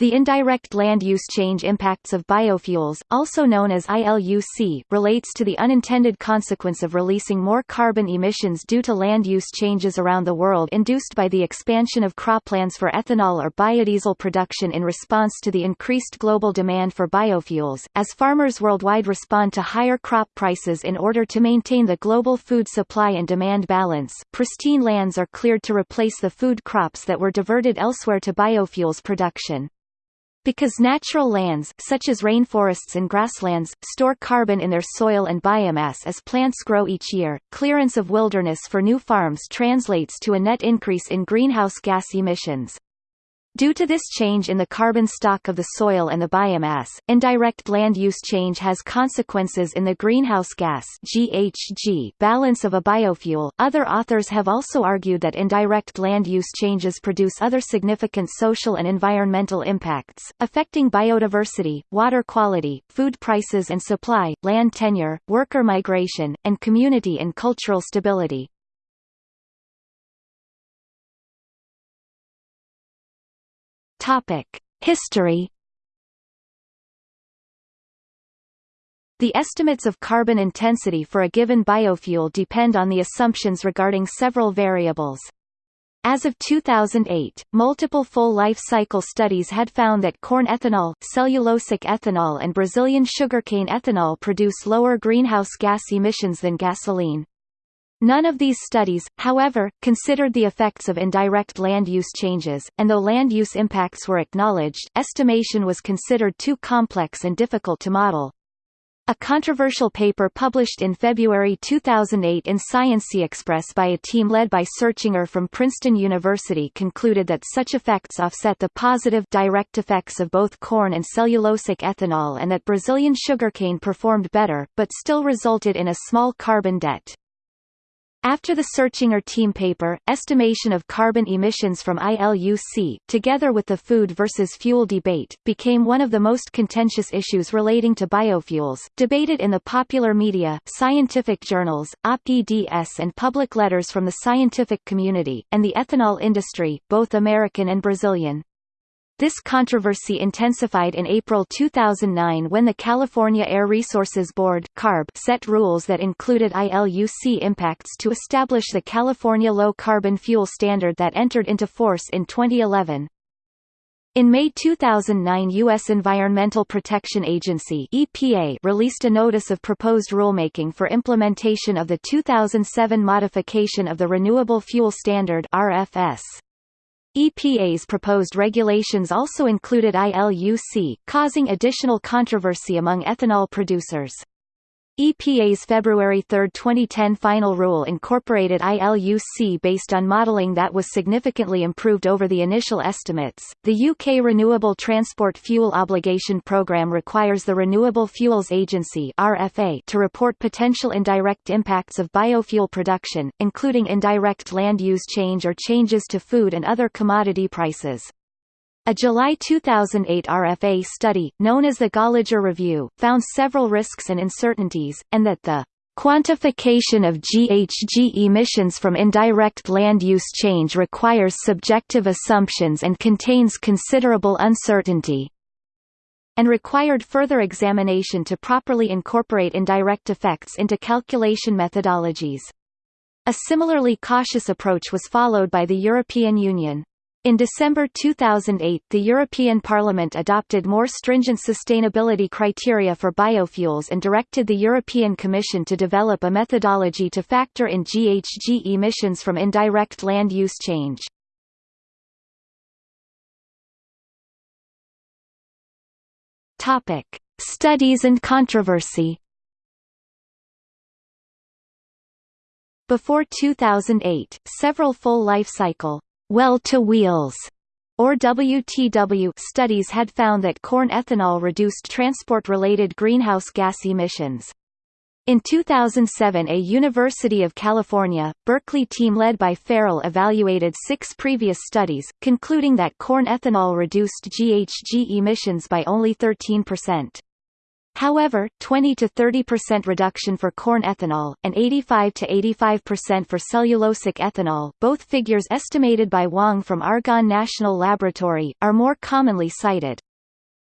The indirect land use change impacts of biofuels, also known as ILUC, relates to the unintended consequence of releasing more carbon emissions due to land use changes around the world induced by the expansion of croplands for ethanol or biodiesel production in response to the increased global demand for biofuels, as farmers worldwide respond to higher crop prices in order to maintain the global food supply and demand balance. Pristine lands are cleared to replace the food crops that were diverted elsewhere to biofuels production. Because natural lands such as rainforests and grasslands, store carbon in their soil and biomass as plants grow each year, clearance of wilderness for new farms translates to a net increase in greenhouse gas emissions. Due to this change in the carbon stock of the soil and the biomass, indirect land use change has consequences in the greenhouse gas GHG balance of a biofuel. Other authors have also argued that indirect land use changes produce other significant social and environmental impacts, affecting biodiversity, water quality, food prices and supply, land tenure, worker migration, and community and cultural stability. History. The estimates of carbon intensity for a given biofuel depend on the assumptions regarding several variables. As of 2008, multiple full life cycle studies had found that corn ethanol, cellulosic ethanol and Brazilian sugarcane ethanol produce lower greenhouse gas emissions than gasoline. None of these studies, however, considered the effects of indirect land use changes, and though land use impacts were acknowledged, estimation was considered too complex and difficult to model. A controversial paper published in February 2008 in Science Express by a team led by Searchinger from Princeton University concluded that such effects offset the positive direct effects of both corn and cellulosic ethanol and that Brazilian sugarcane performed better, but still resulted in a small carbon debt. After the Searchinger team paper, estimation of carbon emissions from ILUC, together with the food versus fuel debate, became one of the most contentious issues relating to biofuels, debated in the popular media, scientific journals, op-eds and public letters from the scientific community, and the ethanol industry, both American and Brazilian. This controversy intensified in April 2009 when the California Air Resources Board CARB set rules that included ILUC impacts to establish the California Low Carbon Fuel Standard that entered into force in 2011. In May 2009 U.S. Environmental Protection Agency EPA released a notice of proposed rulemaking for implementation of the 2007 modification of the Renewable Fuel Standard RFS. EPA's proposed regulations also included ILUC, causing additional controversy among ethanol producers. EPA's February 3, 2010 final rule incorporated ILUC based on modelling that was significantly improved over the initial estimates. The UK Renewable Transport Fuel Obligation Programme requires the Renewable Fuels Agency (RFA) to report potential indirect impacts of biofuel production, including indirect land use change or changes to food and other commodity prices. A July 2008 RFA study, known as the Gallagher Review, found several risks and uncertainties, and that the Quantification of GHG emissions from indirect land use change requires subjective assumptions and contains considerable uncertainty, and required further examination to properly incorporate indirect effects into calculation methodologies. A similarly cautious approach was followed by the European Union. In December 2008 the European Parliament adopted more stringent sustainability criteria for biofuels and directed the European Commission to develop a methodology to factor in GHG emissions from indirect land use change. Studies and controversy. Before 2008, several full life cycle well-to-wheels or WTW studies had found that corn ethanol reduced transport-related greenhouse gas emissions. In 2007 a University of California, Berkeley team led by Farrell evaluated six previous studies, concluding that corn ethanol reduced GHG emissions by only 13%. However, 20 to 30% reduction for corn ethanol, and 85 to 85% for cellulosic ethanol both figures estimated by Wang from Argonne National Laboratory, are more commonly cited.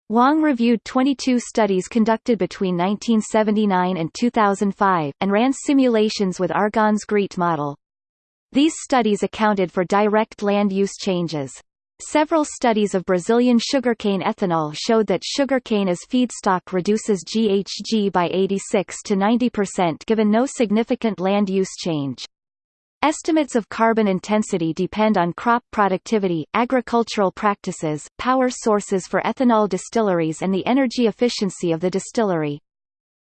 Wang reviewed 22 studies conducted between 1979 and 2005, and ran simulations with Argonne's GREET model. These studies accounted for direct land use changes. Several studies of Brazilian sugarcane ethanol showed that sugarcane as feedstock reduces GHG by 86 to 90% given no significant land use change. Estimates of carbon intensity depend on crop productivity, agricultural practices, power sources for ethanol distilleries and the energy efficiency of the distillery.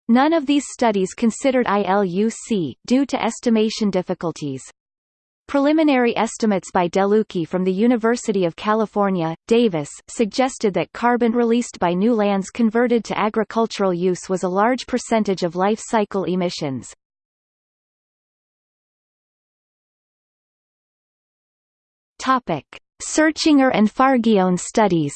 None of these studies considered ILUC, due to estimation difficulties. Preliminary estimates by DeLucchi from the University of California, Davis, suggested that carbon released by new lands converted to agricultural use was a large percentage of life cycle emissions. Searchinger and Fargione studies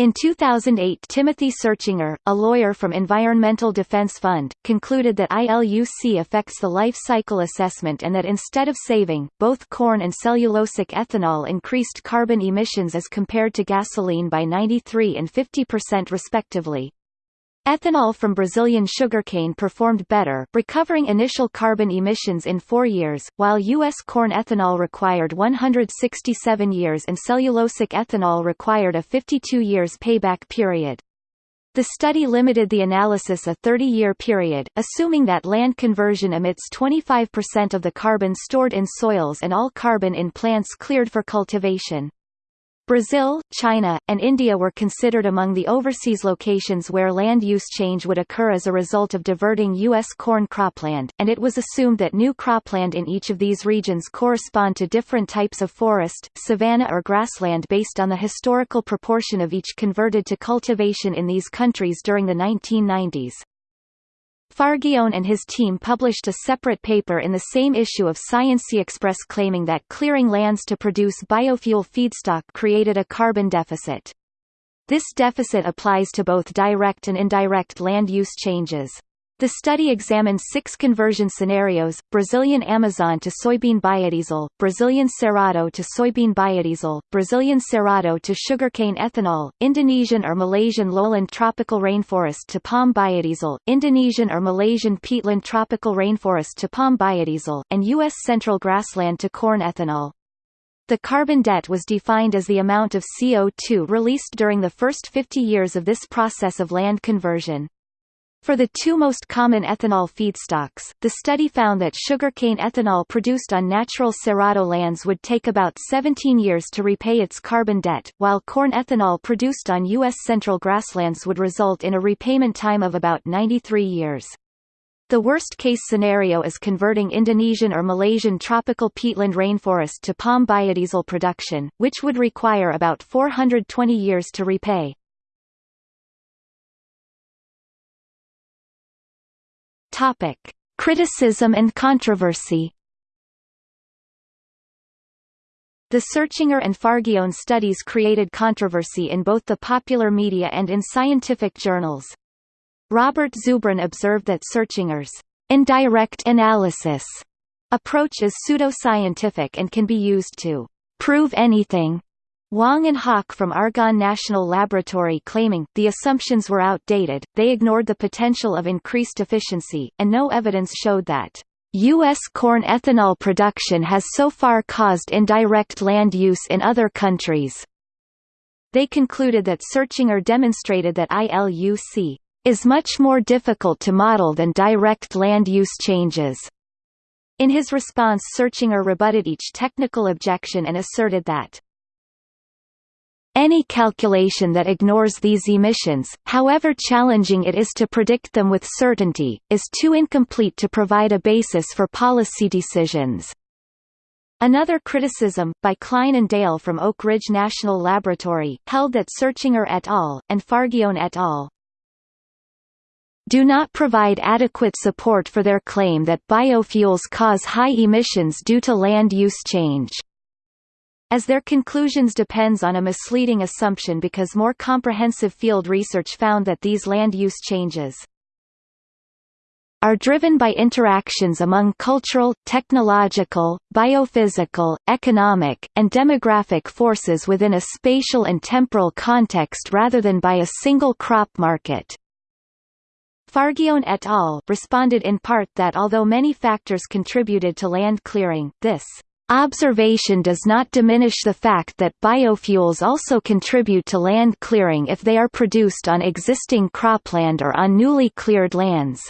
In 2008 Timothy Searchinger, a lawyer from Environmental Defense Fund, concluded that ILUC affects the life cycle assessment and that instead of saving, both corn and cellulosic ethanol increased carbon emissions as compared to gasoline by 93 and 50% respectively. Ethanol from Brazilian sugarcane performed better, recovering initial carbon emissions in four years, while U.S. corn ethanol required 167 years and cellulosic ethanol required a 52 years payback period. The study limited the analysis a 30-year period, assuming that land conversion emits 25% of the carbon stored in soils and all carbon in plants cleared for cultivation. Brazil, China, and India were considered among the overseas locations where land use change would occur as a result of diverting U.S. corn cropland, and it was assumed that new cropland in each of these regions correspond to different types of forest, savanna or grassland based on the historical proportion of each converted to cultivation in these countries during the 1990s. Fargione and his team published a separate paper in the same issue of Science Express claiming that clearing lands to produce biofuel feedstock created a carbon deficit. This deficit applies to both direct and indirect land use changes. The study examined six conversion scenarios, Brazilian Amazon to soybean biodiesel, Brazilian Cerrado to soybean biodiesel, Brazilian Cerrado to sugarcane ethanol, Indonesian or Malaysian lowland tropical rainforest to palm biodiesel, Indonesian or Malaysian peatland tropical rainforest to palm biodiesel, and U.S. central grassland to corn ethanol. The carbon debt was defined as the amount of CO2 released during the first 50 years of this process of land conversion. For the two most common ethanol feedstocks, the study found that sugarcane ethanol produced on natural cerrado lands would take about 17 years to repay its carbon debt, while corn ethanol produced on U.S. central grasslands would result in a repayment time of about 93 years. The worst-case scenario is converting Indonesian or Malaysian tropical peatland rainforest to palm biodiesel production, which would require about 420 years to repay. Topic: Criticism and controversy. The Searchinger and Fargione studies created controversy in both the popular media and in scientific journals. Robert Zubrin observed that Searchinger's indirect analysis approach is pseudoscientific and can be used to prove anything Wang and Haq from Argonne National Laboratory claiming, the assumptions were outdated, they ignored the potential of increased efficiency, and no evidence showed that U.S. corn ethanol production has so far caused indirect land use in other countries. They concluded that Searchinger demonstrated that ILUC is much more difficult to model than direct land use changes. In his response Searchinger rebutted each technical objection and asserted that any calculation that ignores these emissions, however challenging it is to predict them with certainty, is too incomplete to provide a basis for policy decisions. Another criticism, by Kline and Dale from Oak Ridge National Laboratory, held that Searchinger et al., and Fargione et al. do not provide adequate support for their claim that biofuels cause high emissions due to land use change. As their conclusions depends on a misleading assumption because more comprehensive field research found that these land use changes are driven by interactions among cultural, technological, biophysical, economic, and demographic forces within a spatial and temporal context rather than by a single crop market. Fargione et al. responded in part that although many factors contributed to land clearing, this Observation does not diminish the fact that biofuels also contribute to land clearing if they are produced on existing cropland or on newly cleared lands.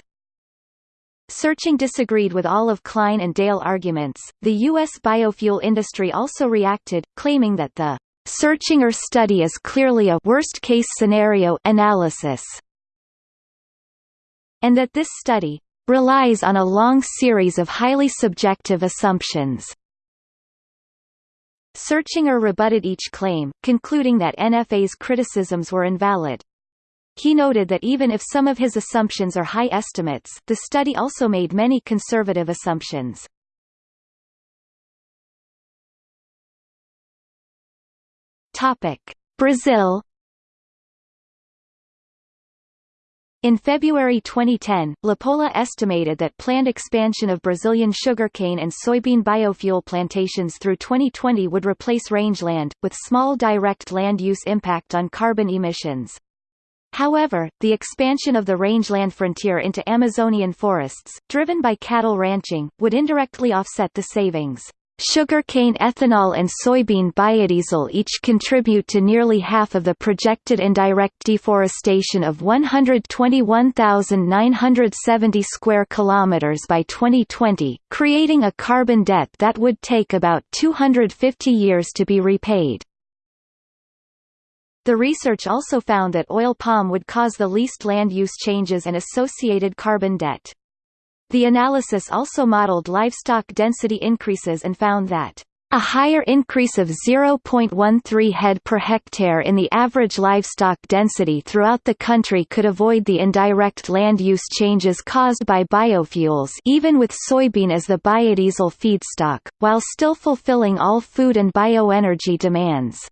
Searchinger disagreed with all of Kline and Dale arguments. The U.S. biofuel industry also reacted, claiming that the Searchinger study is clearly a worst-case scenario analysis, and that this study relies on a long series of highly subjective assumptions. Searchinger rebutted each claim, concluding that NFA's criticisms were invalid. He noted that even if some of his assumptions are high estimates, the study also made many conservative assumptions. Brazil In February 2010, Lapola estimated that planned expansion of Brazilian sugarcane and soybean biofuel plantations through 2020 would replace rangeland, with small direct land use impact on carbon emissions. However, the expansion of the rangeland frontier into Amazonian forests, driven by cattle ranching, would indirectly offset the savings. Sugarcane ethanol and soybean biodiesel each contribute to nearly half of the projected indirect deforestation of 121,970 square kilometers by 2020, creating a carbon debt that would take about 250 years to be repaid. The research also found that oil palm would cause the least land use changes and associated carbon debt. The analysis also modeled livestock density increases and found that a higher increase of 0.13 head per hectare in the average livestock density throughout the country could avoid the indirect land use changes caused by biofuels even with soybean as the biodiesel feedstock, while still fulfilling all food and bioenergy demands.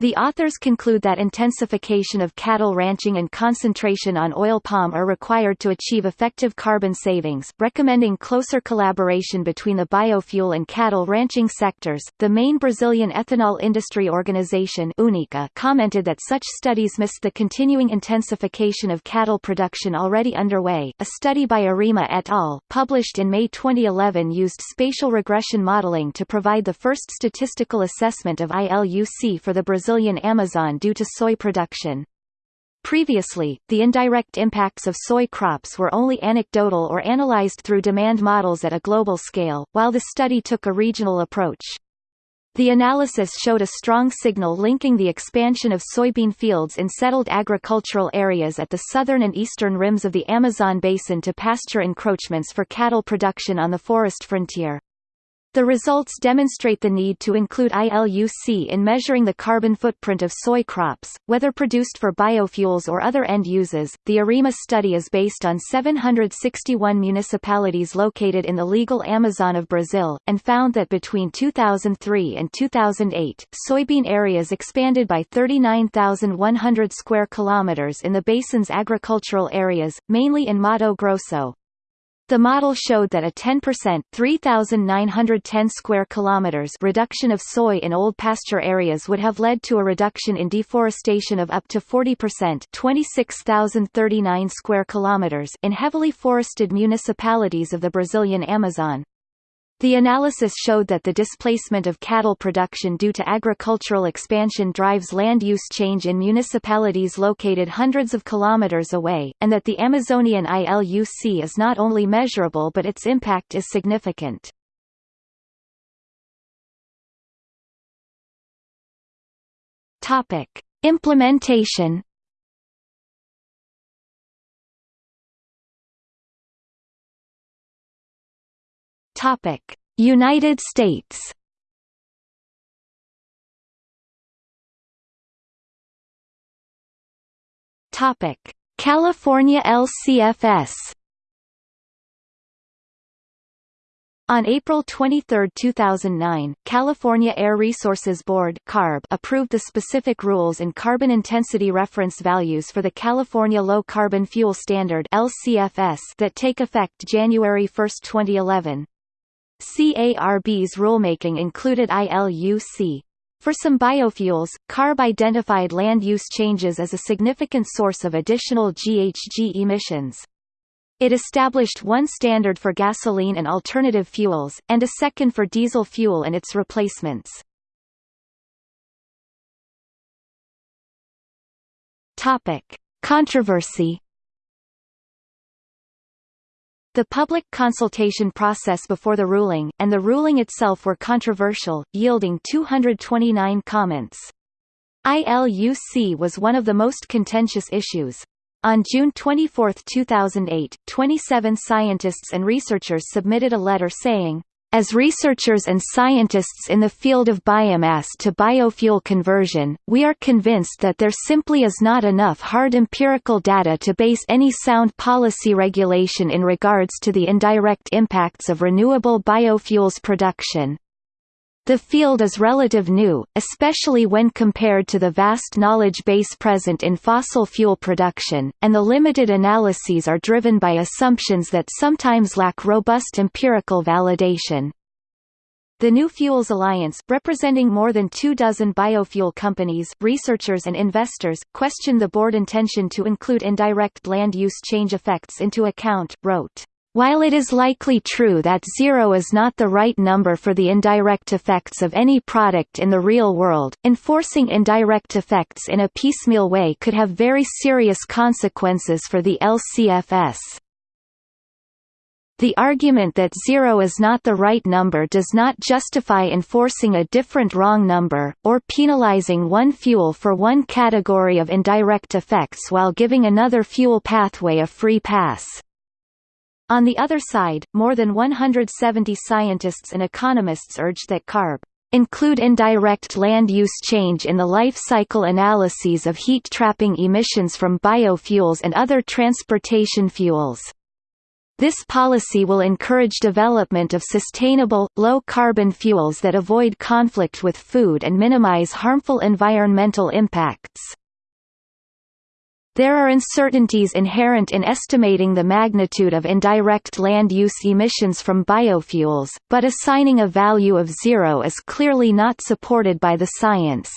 The authors conclude that intensification of cattle ranching and concentration on oil palm are required to achieve effective carbon savings, recommending closer collaboration between the biofuel and cattle ranching sectors. The main Brazilian ethanol industry organization UNICA commented that such studies missed the continuing intensification of cattle production already underway. A study by Arima et al., published in May 2011 used spatial regression modeling to provide the first statistical assessment of ILUC for the Brazil Brazilian Amazon due to soy production. Previously, the indirect impacts of soy crops were only anecdotal or analyzed through demand models at a global scale, while the study took a regional approach. The analysis showed a strong signal linking the expansion of soybean fields in settled agricultural areas at the southern and eastern rims of the Amazon basin to pasture encroachments for cattle production on the forest frontier. The results demonstrate the need to include ILUC in measuring the carbon footprint of soy crops, whether produced for biofuels or other end uses. The Arima study is based on 761 municipalities located in the legal Amazon of Brazil, and found that between 2003 and 2008, soybean areas expanded by 39,100 square kilometers in the basin's agricultural areas, mainly in Mato Grosso, the model showed that a 10% 3,910 square kilometers reduction of soy in old pasture areas would have led to a reduction in deforestation of up to 40% 26,039 square kilometers in heavily forested municipalities of the Brazilian Amazon. The analysis showed that the displacement of cattle production due to agricultural expansion drives land use change in municipalities located hundreds of kilometers away, and that the Amazonian ILUC is not only measurable but its impact is significant. Topic: Implementation Topic: United States. Topic: California LCFS. On April 23, 2009, California Air Resources Board (CARB) approved the specific rules and carbon intensity reference values for the California Low Carbon Fuel Standard (LCFS) that take effect January 1, 2011. CARB's rulemaking included ILUC. For some biofuels, CARB identified land use changes as a significant source of additional GHG emissions. It established one standard for gasoline and alternative fuels, and a second for diesel fuel and its replacements. Controversy The public consultation process before the ruling, and the ruling itself were controversial, yielding 229 comments. ILUC was one of the most contentious issues, on June 24, 2008, 27 scientists and researchers submitted a letter saying, as researchers and scientists in the field of biomass to biofuel conversion, we are convinced that there simply is not enough hard empirical data to base any sound policy regulation in regards to the indirect impacts of renewable biofuels production. The field is relative new, especially when compared to the vast knowledge base present in fossil fuel production, and the limited analyses are driven by assumptions that sometimes lack robust empirical validation. The New Fuels Alliance, representing more than two dozen biofuel companies, researchers and investors, questioned the board intention to include indirect land use change effects into account, wrote, while it is likely true that zero is not the right number for the indirect effects of any product in the real world, enforcing indirect effects in a piecemeal way could have very serious consequences for the LCFS. The argument that zero is not the right number does not justify enforcing a different wrong number, or penalizing one fuel for one category of indirect effects while giving another fuel pathway a free pass. On the other side, more than 170 scientists and economists urged that CARB include indirect land use change in the life cycle analyses of heat trapping emissions from biofuels and other transportation fuels. This policy will encourage development of sustainable, low-carbon fuels that avoid conflict with food and minimize harmful environmental impacts. There are uncertainties inherent in estimating the magnitude of indirect land use emissions from biofuels, but assigning a value of zero is clearly not supported by the science.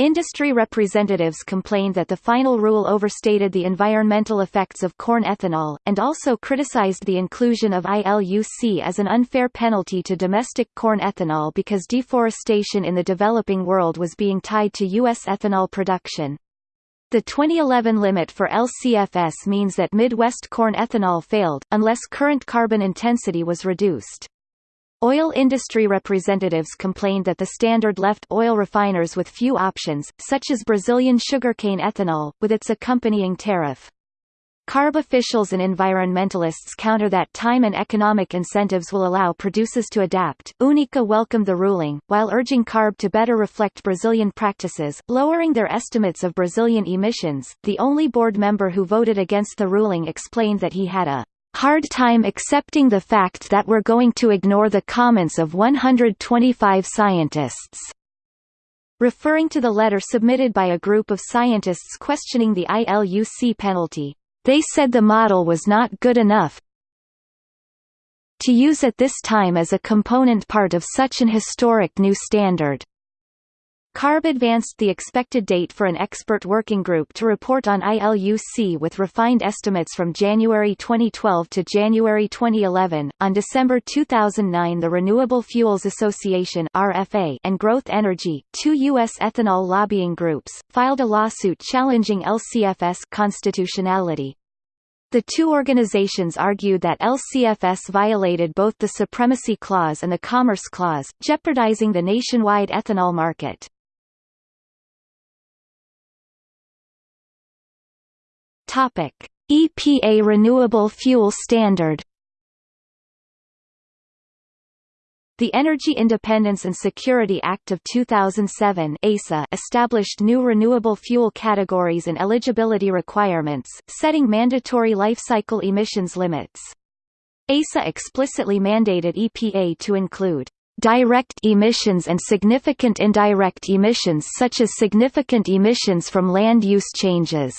Industry representatives complained that the final rule overstated the environmental effects of corn ethanol, and also criticized the inclusion of ILUC as an unfair penalty to domestic corn ethanol because deforestation in the developing world was being tied to U.S. ethanol production. The 2011 limit for LCFS means that Midwest corn ethanol failed, unless current carbon intensity was reduced. Oil industry representatives complained that the standard left oil refiners with few options, such as Brazilian sugarcane ethanol, with its accompanying tariff. CARB officials and environmentalists counter that time and economic incentives will allow producers to adapt. UNICA welcomed the ruling, while urging CARB to better reflect Brazilian practices, lowering their estimates of Brazilian emissions. The only board member who voted against the ruling explained that he had a hard time accepting the fact that we're going to ignore the comments of 125 scientists. Referring to the letter submitted by a group of scientists questioning the ILUC penalty, they said the model was not good enough to use at this time as a component part of such an historic new standard. CARB advanced the expected date for an expert working group to report on ILUC with refined estimates from January 2012 to January 2011. On December 2009, the Renewable Fuels Association (RFA) and Growth Energy, two U.S. ethanol lobbying groups, filed a lawsuit challenging LCFS constitutionality. The two organizations argued that LCFS violated both the Supremacy Clause and the Commerce Clause, jeopardizing the nationwide ethanol market. Topic: EPA Renewable Fuel Standard The Energy Independence and Security Act of 2007 EISA established new renewable fuel categories and eligibility requirements, setting mandatory life cycle emissions limits. EISA explicitly mandated EPA to include direct emissions and significant indirect emissions such as significant emissions from land use changes.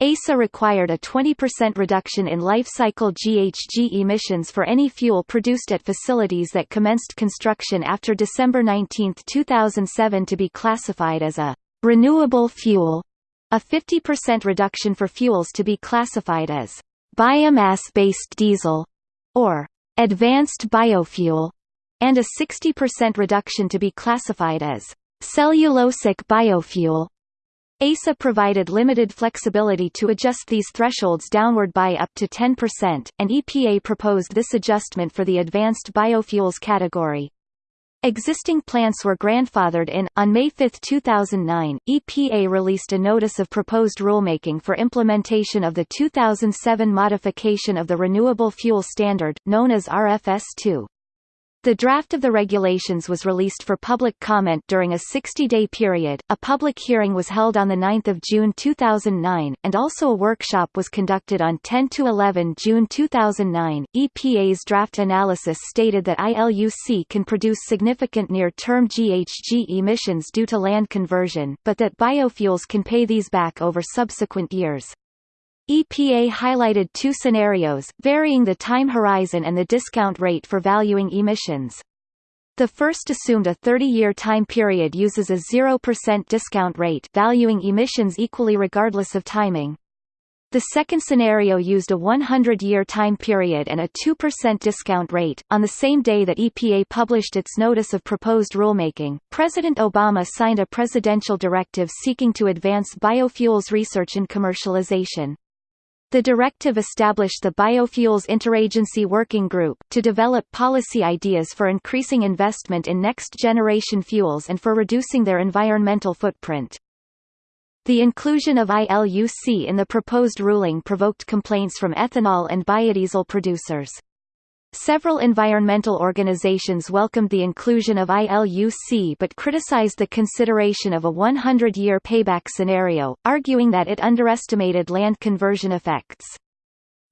EISA required a 20% reduction in life cycle GHG emissions for any fuel produced at facilities that commenced construction after December 19, 2007 to be classified as a renewable fuel, a 50% reduction for fuels to be classified as biomass-based diesel or advanced biofuel, and a 60% reduction to be classified as cellulosic biofuel. EISA provided limited flexibility to adjust these thresholds downward by up to 10%, and EPA proposed this adjustment for the advanced biofuels category. Existing plants were grandfathered in. On May 5, 2009, EPA released a notice of proposed rulemaking for implementation of the 2007 modification of the Renewable Fuel Standard, known as RFS 2. The draft of the regulations was released for public comment during a 60-day period. A public hearing was held on the 9th of June 2009, and also a workshop was conducted on 10 to 11 June 2009. EPA's draft analysis stated that ILUC can produce significant near-term GHG emissions due to land conversion, but that biofuels can pay these back over subsequent years. EPA highlighted two scenarios, varying the time horizon and the discount rate for valuing emissions. The first assumed a 30-year time period uses a 0% discount rate valuing emissions equally regardless of timing. The second scenario used a 100-year time period and a 2% discount rate. On the same day that EPA published its notice of proposed rulemaking, President Obama signed a presidential directive seeking to advance biofuels research and commercialization. The directive established the Biofuels Interagency Working Group to develop policy ideas for increasing investment in next-generation fuels and for reducing their environmental footprint. The inclusion of ILUC in the proposed ruling provoked complaints from ethanol and biodiesel producers. Several environmental organizations welcomed the inclusion of ILUC but criticized the consideration of a 100-year payback scenario, arguing that it underestimated land conversion effects.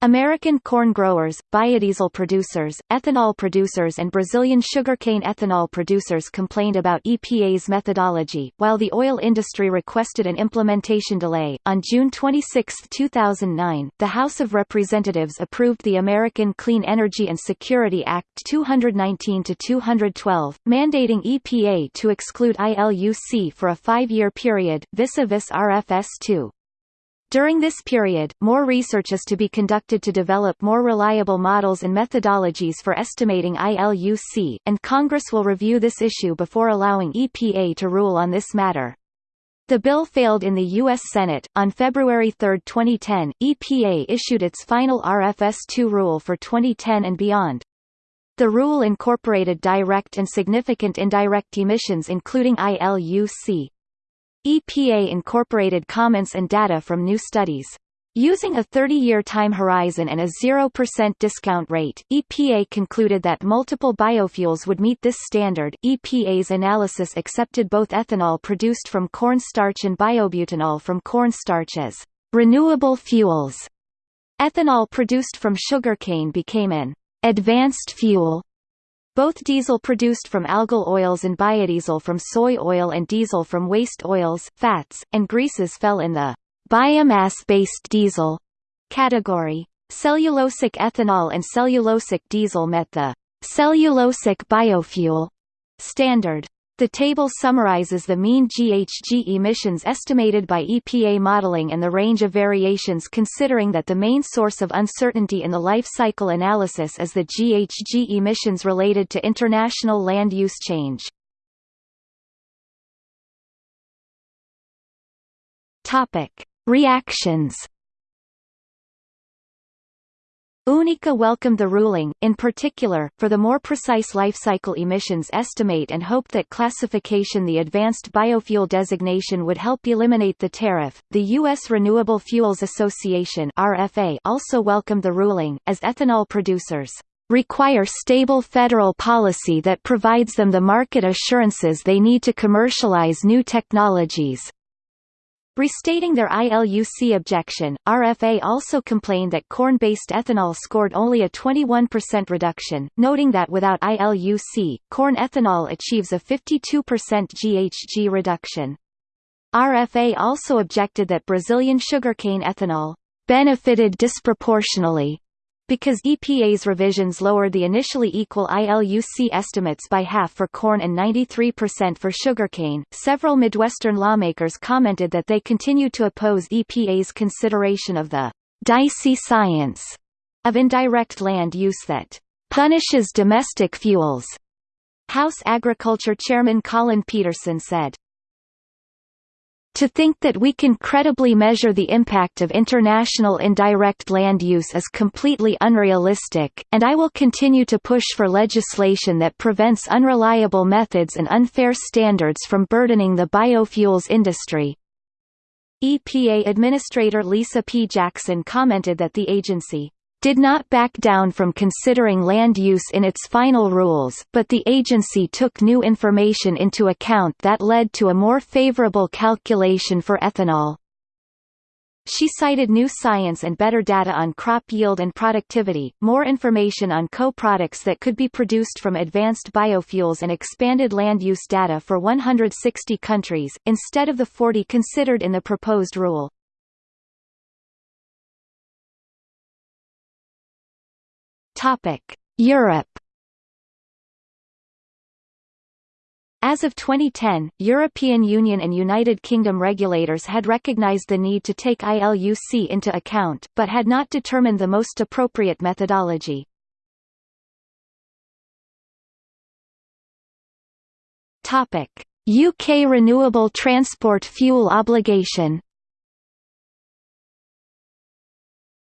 American corn growers, biodiesel producers, ethanol producers and Brazilian sugarcane ethanol producers complained about EPA's methodology, while the oil industry requested an implementation delay. On June 26, 2009, the House of Representatives approved the American Clean Energy and Security Act 219 to 212, mandating EPA to exclude ILUC for a five-year period, vis-a-vis RFS 2. During this period, more research is to be conducted to develop more reliable models and methodologies for estimating ILUC, and Congress will review this issue before allowing EPA to rule on this matter. The bill failed in the U.S. Senate. On February 3, 2010, EPA issued its final RFS 2 rule for 2010 and beyond. The rule incorporated direct and significant indirect emissions including ILUC. EPA incorporated comments and data from new studies. Using a 30-year time horizon and a 0% discount rate, EPA concluded that multiple biofuels would meet this standard. EPA's analysis accepted both ethanol produced from corn starch and biobutanol from corn starch as renewable fuels. Ethanol produced from sugarcane became an advanced fuel both diesel produced from algal oils and biodiesel from soy oil and diesel from waste oils, fats, and greases fell in the biomass-based diesel category. Cellulosic ethanol and cellulosic diesel met the cellulosic biofuel standard. The table summarizes the mean GHG emissions estimated by EPA modeling and the range of variations considering that the main source of uncertainty in the life cycle analysis is the GHG emissions related to international land use change. Reactions UNICA welcomed the ruling, in particular, for the more precise life cycle emissions estimate and hoped that classification the advanced biofuel designation would help eliminate the tariff. The U.S. Renewable Fuels Association (RFA) also welcomed the ruling, as ethanol producers require stable federal policy that provides them the market assurances they need to commercialize new technologies. Restating their ILUC objection, RFA also complained that corn-based ethanol scored only a 21% reduction, noting that without ILUC, corn ethanol achieves a 52% GHG reduction. RFA also objected that Brazilian sugarcane ethanol benefited disproportionately because EPA's revisions lowered the initially equal ILUC estimates by half for corn and 93% for sugarcane, several Midwestern lawmakers commented that they continue to oppose EPA's consideration of the dicey science of indirect land use that punishes domestic fuels. House Agriculture Chairman Collin Peterson said, to think that we can credibly measure the impact of international indirect land use is completely unrealistic, and I will continue to push for legislation that prevents unreliable methods and unfair standards from burdening the biofuels industry. EPA Administrator Lisa P. Jackson commented that the agency did not back down from considering land use in its final rules, but the agency took new information into account that led to a more favorable calculation for ethanol. She cited new science and better data on crop yield and productivity, more information on co-products that could be produced from advanced biofuels and expanded land use data for 160 countries, instead of the 40 considered in the proposed rule. Europe. As of 2010, European Union and United Kingdom regulators had recognized the need to take ILUC into account, but had not determined the most appropriate methodology. UK renewable transport fuel obligation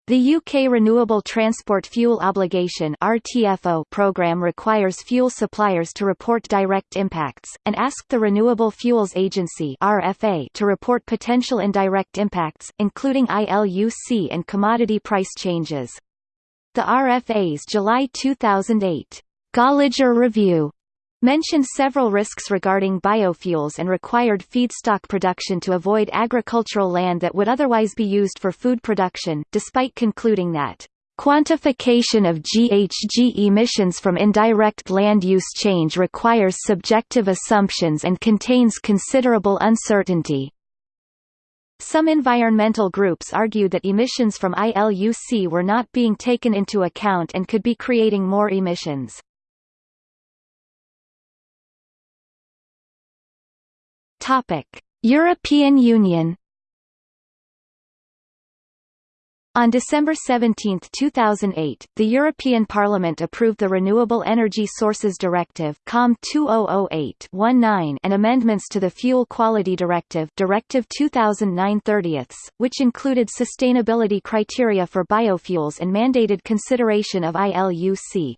The UK Renewable Transport Fuel Obligation RTFO program requires fuel suppliers to report direct impacts, and asked the Renewable Fuels Agency RFA to report potential indirect impacts, including ILUC and commodity price changes. The RFA's July 2008 Gallagher Review mentioned several risks regarding biofuels and required feedstock production to avoid agricultural land that would otherwise be used for food production, despite concluding that Quantification of GHG emissions from indirect land use change requires subjective assumptions and contains considerable uncertainty. Some environmental groups argued that emissions from ILUC were not being taken into account and could be creating more emissions. Topic: European Union On December 17, 2008, the European Parliament approved the Renewable Energy Sources Directive COM 2008-19 and amendments to the Fuel Quality Directive Directive 2009-30, which included sustainability criteria for biofuels and mandated consideration of ILUC.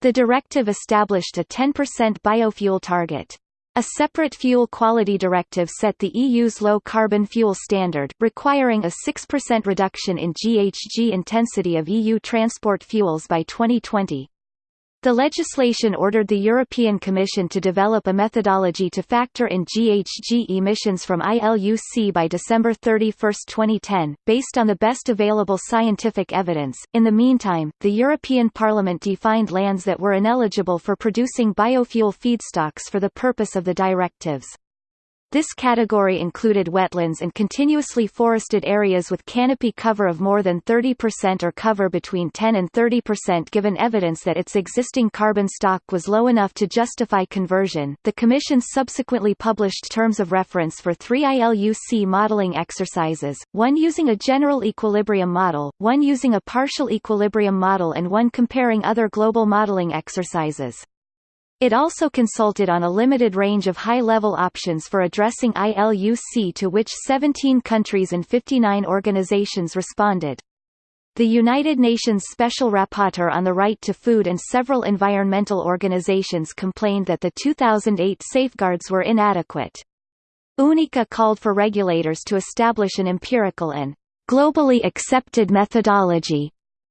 The directive established a 10% biofuel target. A separate fuel quality directive set the EU's low-carbon fuel standard, requiring a 6% reduction in GHG intensity of EU transport fuels by 2020. The legislation ordered the European Commission to develop a methodology to factor in GHG emissions from ILUC by December 31, 2010, based on the best available scientific evidence. In the meantime, the European Parliament defined lands that were ineligible for producing biofuel feedstocks for the purpose of the directives. This category included wetlands and continuously forested areas with canopy cover of more than 30% or cover between 10 and 30% given evidence that its existing carbon stock was low enough to justify conversion. The Commission subsequently published terms of reference for three ILUC modeling exercises, one using a general equilibrium model, one using a partial equilibrium model and one comparing other global modeling exercises. It also consulted on a limited range of high-level options for addressing ILUC to which 17 countries and 59 organizations responded. The United Nations Special Rapporteur on the Right to Food and several environmental organizations complained that the 2008 safeguards were inadequate. UNICA called for regulators to establish an empirical and globally accepted methodology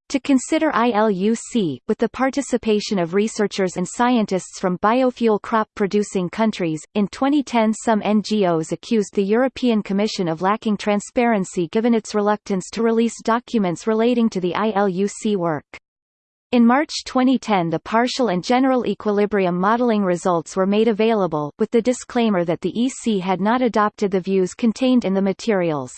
to consider ILUC, with the participation of researchers and scientists from biofuel crop-producing countries. In 2010 some NGOs accused the European Commission of lacking transparency given its reluctance to release documents relating to the ILUC work. In March 2010 the partial and general equilibrium modeling results were made available, with the disclaimer that the EC had not adopted the views contained in the materials.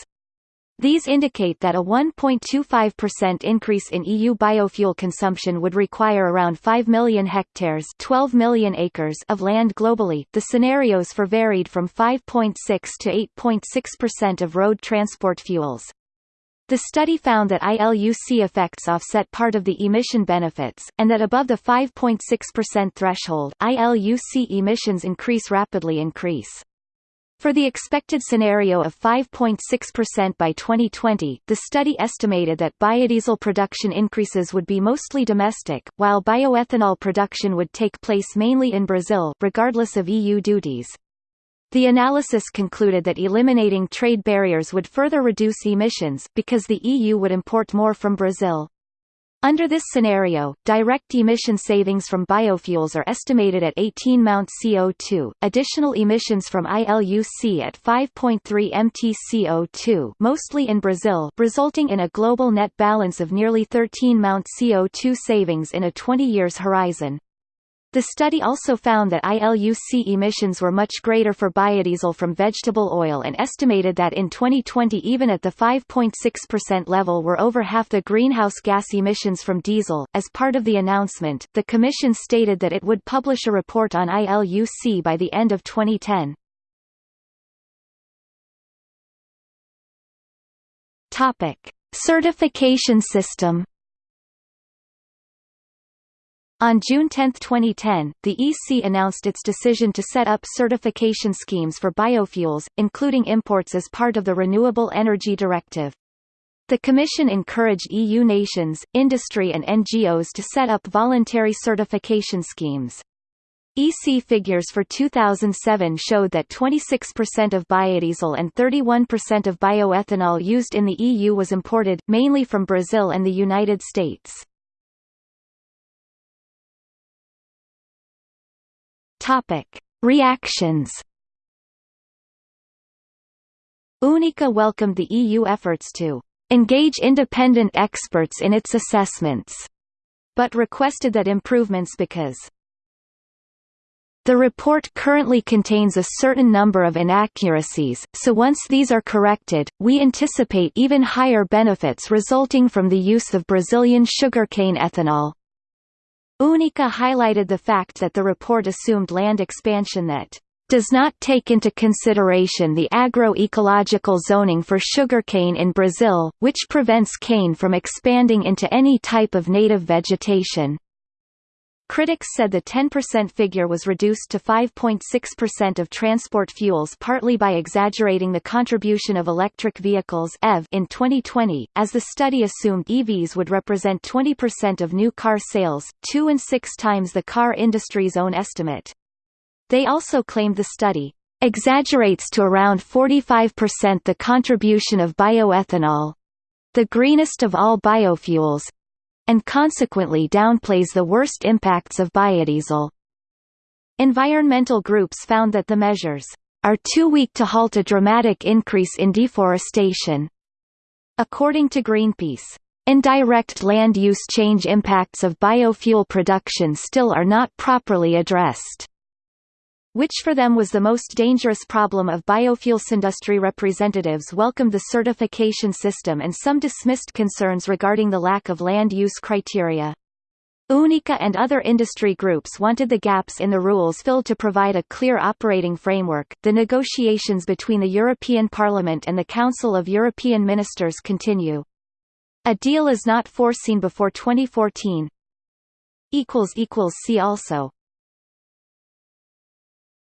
These indicate that a 1.25% increase in EU biofuel consumption would require around 5 million hectares 12 million acres of land globally. The scenarios for varied from 5.6 to 8.6% of road transport fuels. The study found that ILUC effects offset part of the emission benefits, and that above the 5.6% threshold, ILUC emissions increase rapidly increase. For the expected scenario of 5.6% by 2020, the study estimated that biodiesel production increases would be mostly domestic, while bioethanol production would take place mainly in Brazil regardless of EU duties. The analysis concluded that eliminating trade barriers would further reduce emissions, because the EU would import more from Brazil. Under this scenario, direct emission savings from biofuels are estimated at 18 Mount CO2, additional emissions from ILUC at 5.3 Mt CO2 mostly in Brazil resulting in a global net balance of nearly 13 Mount CO2 savings in a 20 years horizon. The study also found that ILUC emissions were much greater for biodiesel from vegetable oil and estimated that in 2020 even at the 5.6% level were over half the greenhouse gas emissions from diesel. As part of the announcement, the Commission stated that it would publish a report on ILUC by the end of 2010. Topic: Certification system on June 10, 2010, the EC announced its decision to set up certification schemes for biofuels, including imports as part of the Renewable Energy Directive. The Commission encouraged EU nations, industry and NGOs to set up voluntary certification schemes. EC figures for 2007 showed that 26% of biodiesel and 31% of bioethanol used in the EU was imported, mainly from Brazil and the United States. Topic: Reactions. UNICA welcomed the EU efforts to engage independent experts in its assessments, but requested that improvements because the report currently contains a certain number of inaccuracies, so once these are corrected, we anticipate even higher benefits resulting from the use of Brazilian sugarcane ethanol. UNICA highlighted the fact that the report assumed land expansion that does not take into consideration the agroecological zoning for sugarcane in Brazil, which prevents cane from expanding into any type of native vegetation. Critics said the 10% figure was reduced to 5.6% of transport fuels partly by exaggerating the contribution of electric vehicles EV in 2020, as the study assumed EVs would represent 20% of new car sales, two and six times the car industry's own estimate. They also claimed the study exaggerates to around 45% the contribution of bioethanol, the greenest of all biofuels, and consequently downplays the worst impacts of biodiesel. Environmental groups found that the measures are too weak to halt a dramatic increase in deforestation. According to Greenpeace, indirect land use change impacts of biofuel production still are not properly addressed which for them was the most dangerous problem of biofuels. Industry representatives welcomed the certification system and some dismissed concerns regarding the lack of land use criteria. UNICA and other industry groups wanted the gaps in the rules filled to provide a clear operating framework. The negotiations between the European Parliament and the Council of European Ministers continue. A deal is not foreseen before 2014. See also